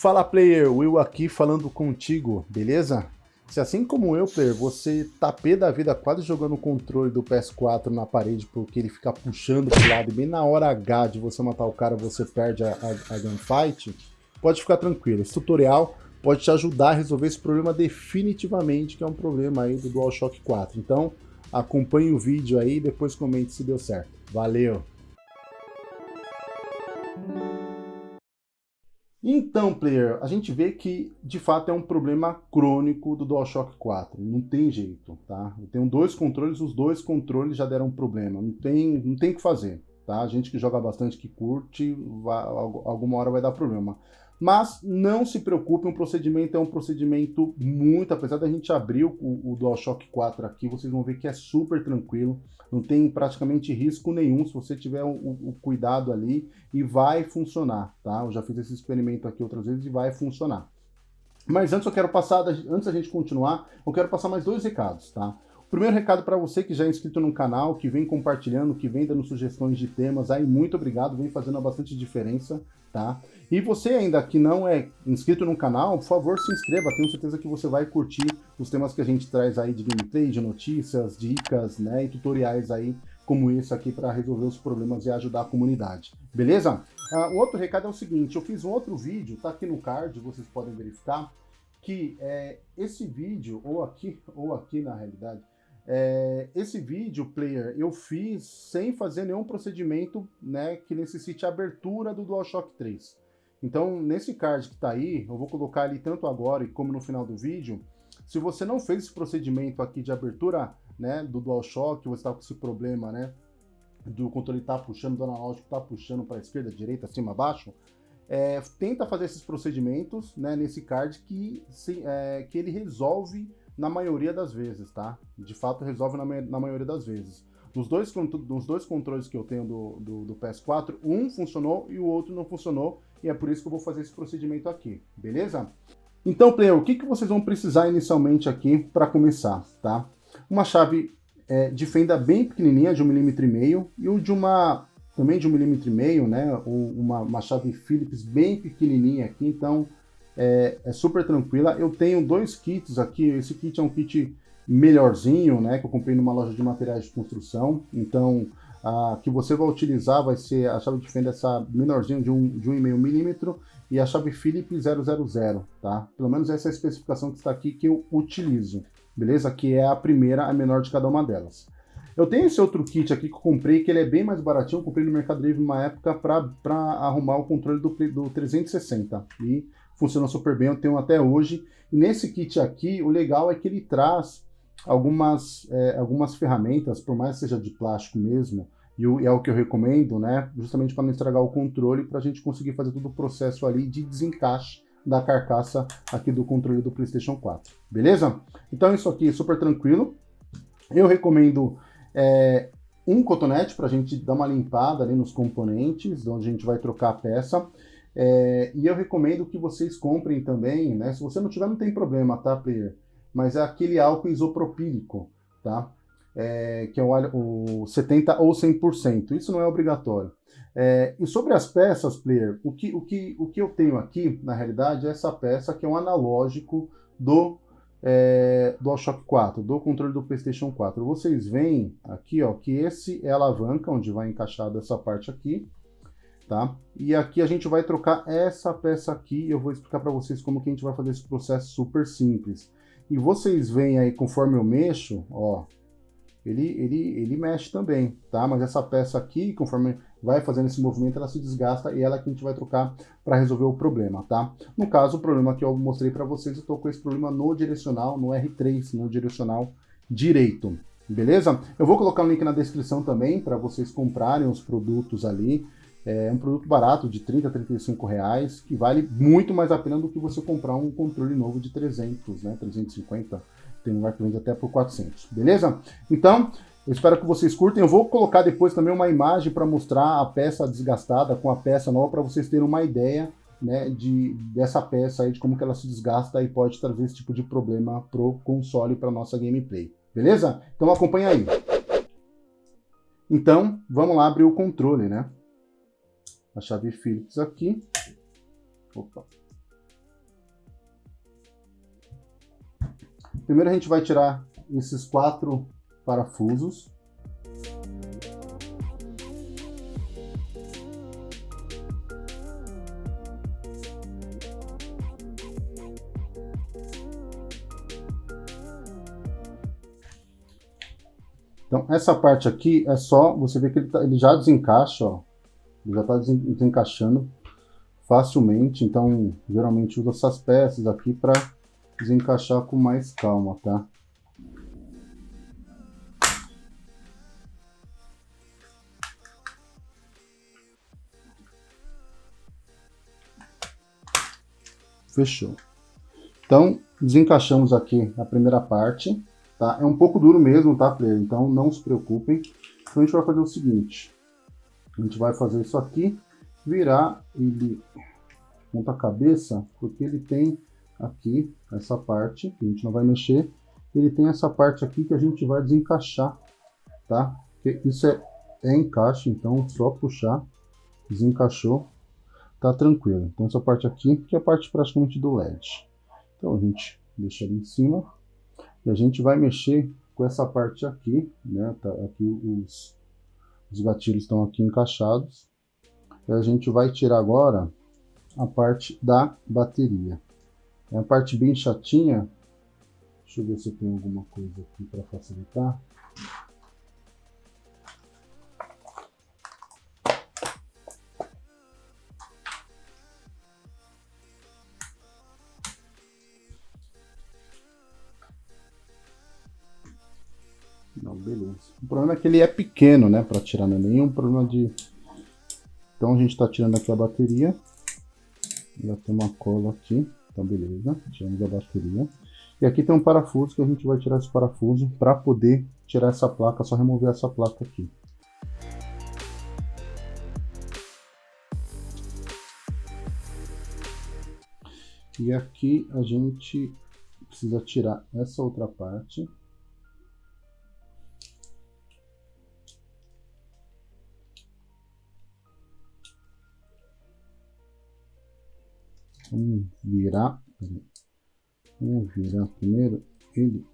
Fala player, Will aqui falando contigo, beleza? Se assim como eu, player, você tá pé da vida quase jogando o controle do PS4 na parede porque ele fica puxando pro lado e bem na hora H de você matar o cara você perde a, a, a gunfight, pode ficar tranquilo. Esse tutorial pode te ajudar a resolver esse problema definitivamente, que é um problema aí do DualShock 4. Então, acompanhe o vídeo aí e depois comente se deu certo. Valeu! Então, player, a gente vê que de fato é um problema crônico do DualShock 4, não tem jeito, tá? Eu tenho dois controles, os dois controles já deram problema, não tem, não tem que fazer, tá? A gente que joga bastante, que curte, vai, alguma hora vai dar problema. Mas não se preocupe, um procedimento é um procedimento muito, apesar da gente abrir o, o DualShock 4 aqui, vocês vão ver que é super tranquilo, não tem praticamente risco nenhum se você tiver o, o, cuidado ali e vai funcionar, tá? Eu já fiz esse experimento aqui outras vezes e vai funcionar. Mas antes eu quero passar, antes da gente continuar, eu quero passar mais dois recados, tá? Primeiro recado para você que já é inscrito no canal, que vem compartilhando, que vem dando sugestões de temas, aí muito obrigado, vem fazendo bastante diferença, tá? E você ainda que não é inscrito no canal, por favor se inscreva, tenho certeza que você vai curtir os temas que a gente traz aí de gameplay, de notícias, dicas, né, e tutoriais aí como esse aqui para resolver os problemas e ajudar a comunidade, beleza? Uh, o outro recado é o seguinte, eu fiz um outro vídeo, tá aqui no card, vocês podem verificar, que é, esse vídeo, ou aqui, ou aqui na realidade, é, esse vídeo, player, eu fiz sem fazer nenhum procedimento né, que necessite abertura do DualShock 3. Então, nesse card que está aí, eu vou colocar ali tanto agora como no final do vídeo. Se você não fez esse procedimento aqui de abertura né, do DualShock, você está com esse problema né, do controle tá puxando, do analógico tá puxando para a esquerda, direita, acima, abaixo, é, tenta fazer esses procedimentos né, nesse card que, se, é, que ele resolve na maioria das vezes, tá? De fato, resolve na, na maioria das vezes. Nos dois, nos dois controles que eu tenho do, do, do, PS4, um funcionou e o outro não funcionou, e é por isso que eu vou fazer esse procedimento aqui, beleza? Então, player, o que, que vocês vão precisar inicialmente aqui para começar, tá? Uma chave é, de fenda bem pequenininha, de 1,5 mm, e o de uma, também de 1,5 mm, né? Ou uma, uma chave Phillips bem pequenininha aqui, então é, é, super tranquila. Eu tenho dois kits aqui, esse kit é um kit melhorzinho, né, que eu comprei numa loja de materiais de construção, então a que você vai utilizar vai ser a chave de fenda essa menorzinha de 1,5 um, de um milímetro e a chave Phillips 000, tá? Pelo menos essa é a especificação que está aqui que eu utilizo, beleza? Que é a primeira, a menor de cada uma delas. Eu tenho esse outro kit aqui que eu comprei, que ele é bem mais baratinho, eu comprei no Mercado Livre uma época para arrumar o controle do, do 360, e funciona super bem, eu tenho até hoje. E nesse kit aqui, o legal é que ele traz algumas, é, algumas ferramentas, por mais que seja de plástico mesmo, e, e é o que eu recomendo, né? Justamente para não estragar o controle, para a gente conseguir fazer todo o processo ali de desencaixe da carcaça aqui do controle do PlayStation 4, beleza? Então isso aqui é super tranquilo. Eu recomendo é, um cotonete para a gente dar uma limpada ali nos componentes, onde a gente vai trocar a peça. É, e eu recomendo que vocês comprem também, né? Se você não tiver, não tem problema, tá, player? Mas é aquele álcool isopropílico, tá? É, que é o, o 70 ou 100%. Isso não é obrigatório. É, e sobre as peças, player, o que, o, que, o que eu tenho aqui, na realidade, é essa peça que é um analógico do é, DualShock 4, do controle do PlayStation 4. Vocês veem aqui ó, que esse é a alavanca, onde vai encaixar essa parte aqui tá? E aqui a gente vai trocar essa peça aqui, eu vou explicar para vocês como que a gente vai fazer esse processo super simples. E vocês veem aí, conforme eu mexo, ó, ele, ele, ele mexe também, tá? Mas essa peça aqui, conforme vai fazendo esse movimento, ela se desgasta e ela é que a gente vai trocar para resolver o problema, tá? No caso, o problema que eu mostrei para vocês, eu estou com esse problema no direcional, no R3, no direcional direito, beleza? Eu vou colocar um link na descrição também para vocês comprarem os produtos ali, é um produto barato de 30 a 35 reais, que vale muito mais a pena do que você comprar um controle novo de 300, né, 350, tem lugar que até por 400, beleza? Então, eu espero que vocês curtem. Eu vou colocar depois também uma imagem para mostrar a peça desgastada com a peça nova, para vocês terem uma ideia né, de, dessa peça aí, de como que ela se desgasta e pode trazer esse tipo de problema pro console, para nossa gameplay. Beleza? Então acompanha aí. Então, vamos lá abrir o controle, né? a chave Phillips aqui. Opa. Primeiro a gente vai tirar esses quatro parafusos. Então, essa parte aqui é só, você vê que ele, tá, ele já desencaixa, ó. Já está desencaixando facilmente, então geralmente uso essas peças aqui para desencaixar com mais calma, tá? Fechou. Então, desencaixamos aqui a primeira parte, tá? É um pouco duro mesmo, tá, player? Então, não se preocupem. Então, a gente vai fazer o seguinte. A gente vai fazer isso aqui, virar ele ponta cabeça, porque ele tem aqui essa parte, que a gente não vai mexer. Ele tem essa parte aqui que a gente vai desencaixar, tá? Porque isso é, é encaixe, então só puxar, desencaixou, tá tranquilo. Então essa parte aqui, que é a parte praticamente do LED. Então a gente deixa ali em cima e a gente vai mexer com essa parte aqui, né? Tá, aqui os, os gatilhos estão aqui encaixados. E a gente vai tirar agora a parte da bateria. É uma parte bem chatinha. Deixa eu ver se tem alguma coisa aqui para facilitar. Beleza. O problema é que ele é pequeno, né, para tirar, não é nenhum problema de... Então a gente está tirando aqui a bateria. Já tem uma cola aqui, então beleza. Tiramos a bateria. E aqui tem um parafuso que a gente vai tirar esse parafuso para poder tirar essa placa, só remover essa placa aqui. E aqui a gente precisa tirar essa outra parte. Vamos virar. Vamos virar primeiro ele.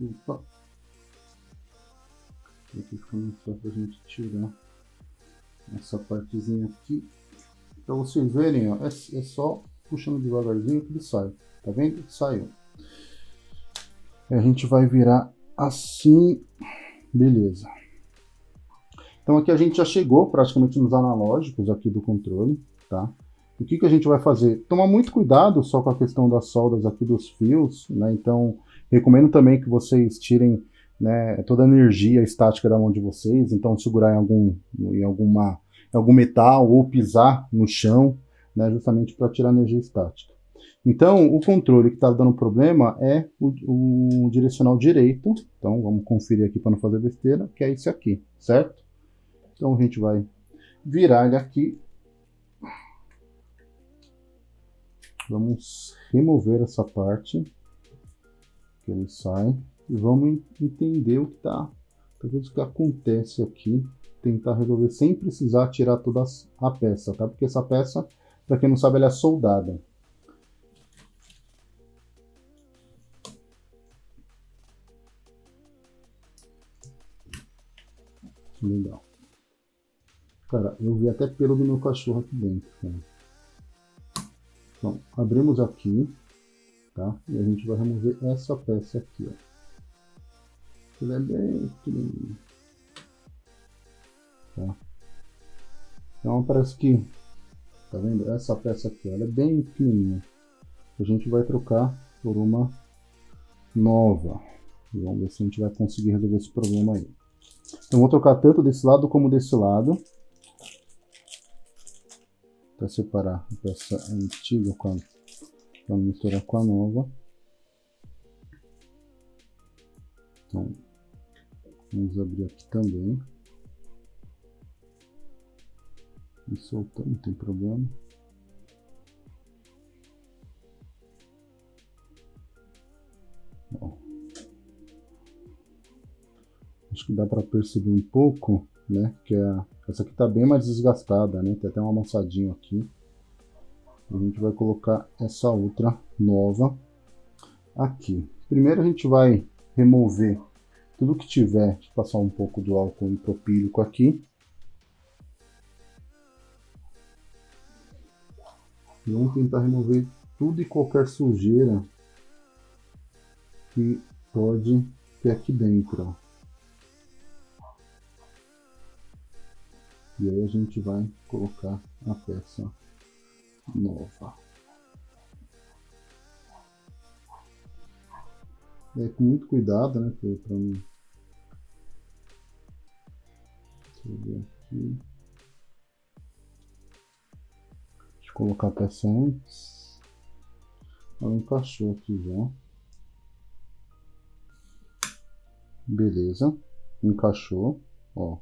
Opa muito fácil pra gente tirar essa partezinha aqui. Pra vocês verem, ó, é, é só puxando devagarzinho que ele sai. Tá vendo? Saiu. E a gente vai virar assim. Beleza. Então aqui a gente já chegou praticamente nos analógicos aqui do controle, tá? O que, que a gente vai fazer? Tomar muito cuidado só com a questão das soldas aqui dos fios, né? Então, recomendo também que vocês tirem né, toda a energia estática da mão de vocês, então segurar em algum, em alguma, em algum metal ou pisar no chão, né, justamente para tirar energia estática. Então, o controle que está dando problema é o, o, direcional direito, então vamos conferir aqui para não fazer besteira, que é esse aqui, certo? Então a gente vai virar ele aqui. Vamos remover essa parte, que ele sai e vamos entender o que tá, o que acontece aqui, tentar resolver sem precisar tirar toda a peça, tá? Porque essa peça, para quem não sabe, ela é soldada. Legal. Cara, eu vi até pelo do meu cachorro aqui dentro, cara. Então, abrimos aqui, tá? E a gente vai remover essa peça aqui, ó. Ele é bem pequenininho. Tá? Então parece que, tá vendo? Essa peça aqui, ela é bem pequenininha. A gente vai trocar por uma nova. E vamos ver se a gente vai conseguir resolver esse problema aí. Então vou trocar tanto desse lado como desse lado. Para separar a peça antiga com a, para misturar com a nova. Vamos abrir aqui também. E soltando, não tem problema. Bom. Acho que dá para perceber um pouco, né? Que a, essa aqui tá bem mais desgastada, né? Tem até um amassadinho aqui. A gente vai colocar essa outra nova aqui. Primeiro a gente vai remover tudo que tiver, Deixa eu passar um pouco do álcool isopropílico aqui. E vamos tentar remover tudo e qualquer sujeira que pode ter aqui dentro. E aí a gente vai colocar a peça nova. É, com muito cuidado, né? Para não. Deixa aqui. Deixa eu colocar a peça antes. Ela encaixou aqui já. Beleza. Encaixou. Ó.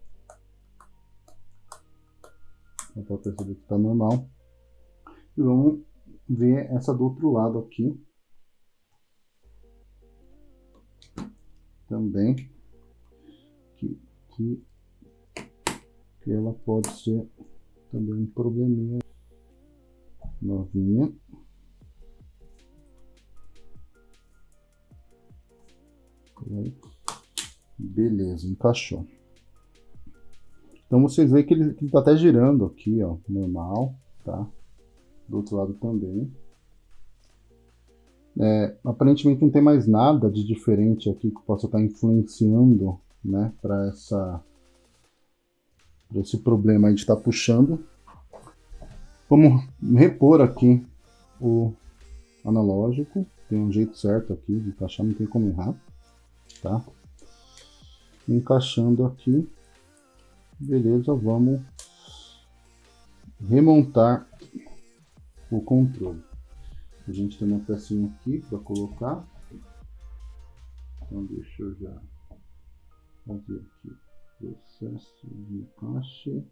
Dá para perceber que está normal. E vamos ver essa do outro lado aqui. Também. Que, que, que ela pode ser também um probleminha novinha. Beleza, encaixou. Então vocês veem que ele, que ele tá até girando aqui, ó, normal, tá? Do outro lado também. É, aparentemente não tem mais nada de diferente aqui que possa estar influenciando, né, para essa pra esse problema de estar tá puxando. Vamos repor aqui o analógico, tem um jeito certo aqui de encaixar, não tem como errar, tá? Encaixando aqui, Beleza, vamos remontar o controle. A gente tem uma pecinha aqui para colocar. Então deixa eu já fazer aqui processo de encaixe.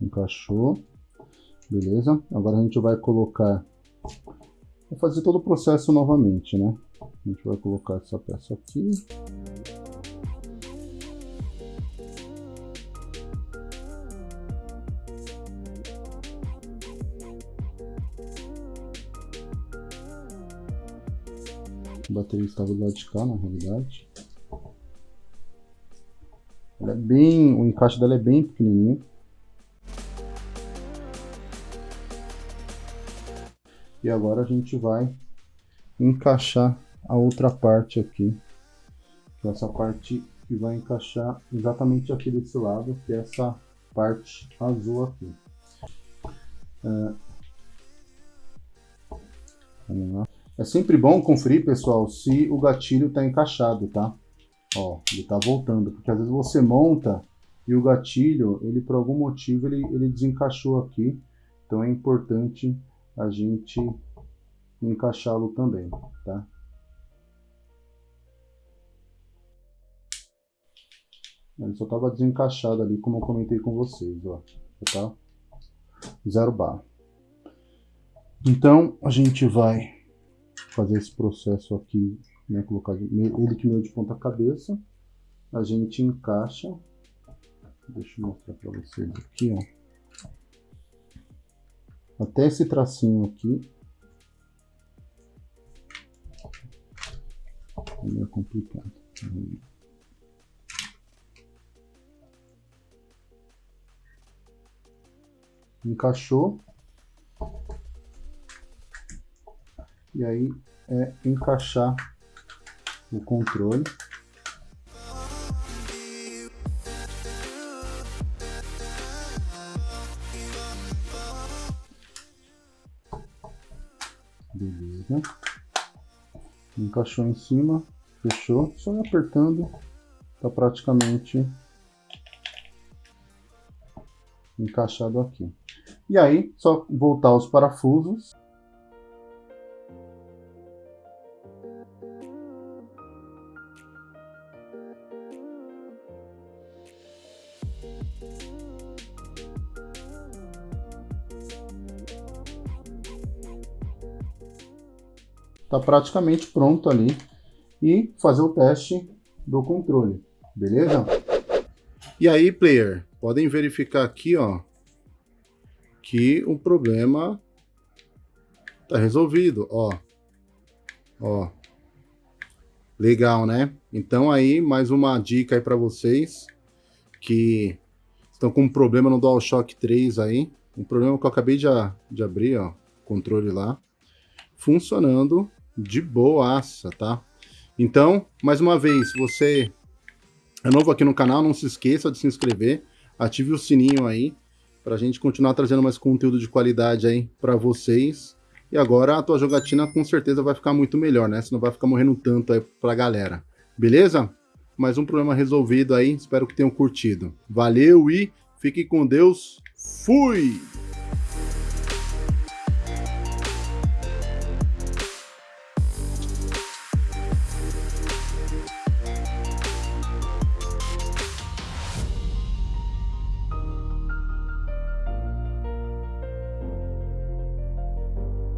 Encaixou. Beleza? Agora a gente vai colocar Vou fazer todo o processo novamente, né? A gente vai colocar essa peça aqui. A bateria estava do lado de cá, na realidade. Ela é bem, o encaixe dela é bem pequenininho. E agora a gente vai encaixar a outra parte aqui. Que é essa parte que vai encaixar exatamente aqui desse lado, que é essa parte azul aqui. É... Vamos lá. É sempre bom conferir, pessoal, se o gatilho está encaixado, tá? Ó, ele está voltando, porque às vezes você monta e o gatilho, ele por algum motivo, ele, ele desencaixou aqui. Então é importante a gente encaixá-lo também, tá? Ele só estava desencaixado ali, como eu comentei com vocês, ó. Tá? Zero bar. Então, a gente vai fazer esse processo aqui, né? Colocar ele que meio de ponta cabeça. A gente encaixa. Deixa eu mostrar para vocês aqui, ó até esse tracinho aqui. É meio complicado. Encaixou. E aí é encaixar o controle. Beleza. Encaixou em cima, fechou. Só apertando, tá praticamente encaixado aqui. E aí, só voltar os parafusos. Tá praticamente pronto ali e fazer o teste do controle, beleza? E aí, player, podem verificar aqui, ó, que o problema tá resolvido, ó. Ó. Legal, né? Então aí, mais uma dica aí para vocês que estão com um problema no DualShock 3 aí. Um problema que eu acabei de, de abrir, ó, controle lá. Funcionando de boaça, tá? Então, mais uma vez, você é novo aqui no canal, não se esqueça de se inscrever, ative o sininho aí, para a gente continuar trazendo mais conteúdo de qualidade aí para vocês. E agora a tua jogatina com certeza vai ficar muito melhor, né? Você não vai ficar morrendo tanto aí pra galera. Beleza? Mais um problema resolvido aí, espero que tenham curtido. Valeu e fique com Deus. Fui!